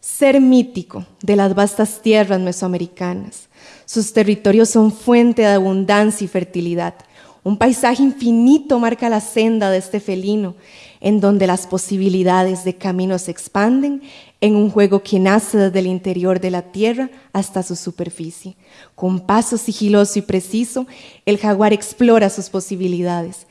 Ser mítico de las vastas tierras mesoamericanas. Sus territorios son fuente de abundancia y fertilidad. Un paisaje infinito marca la senda de este felino, en donde las posibilidades de camino se expanden en un juego que nace desde el interior de la tierra hasta su superficie. Con paso sigiloso y preciso, el jaguar explora sus posibilidades,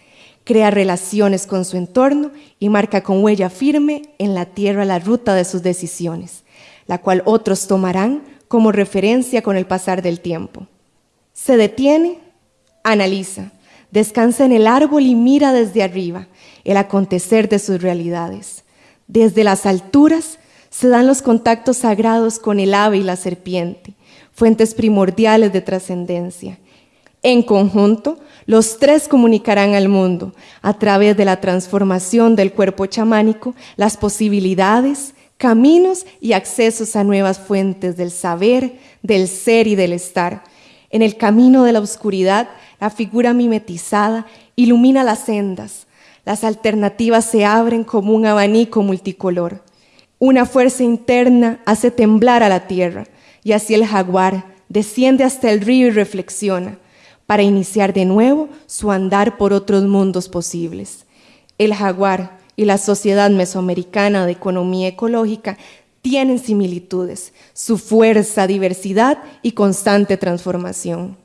crea relaciones con su entorno y marca con huella firme en la tierra la ruta de sus decisiones, la cual otros tomarán como referencia con el pasar del tiempo. Se detiene, analiza, descansa en el árbol y mira desde arriba el acontecer de sus realidades. Desde las alturas se dan los contactos sagrados con el ave y la serpiente, fuentes primordiales de trascendencia. En conjunto, los tres comunicarán al mundo, a través de la transformación del cuerpo chamánico, las posibilidades, caminos y accesos a nuevas fuentes del saber, del ser y del estar. En el camino de la oscuridad, la figura mimetizada ilumina las sendas. Las alternativas se abren como un abanico multicolor. Una fuerza interna hace temblar a la tierra y así el jaguar desciende hasta el río y reflexiona para iniciar de nuevo su andar por otros mundos posibles. El jaguar y la Sociedad Mesoamericana de Economía Ecológica tienen similitudes, su fuerza, diversidad y constante transformación.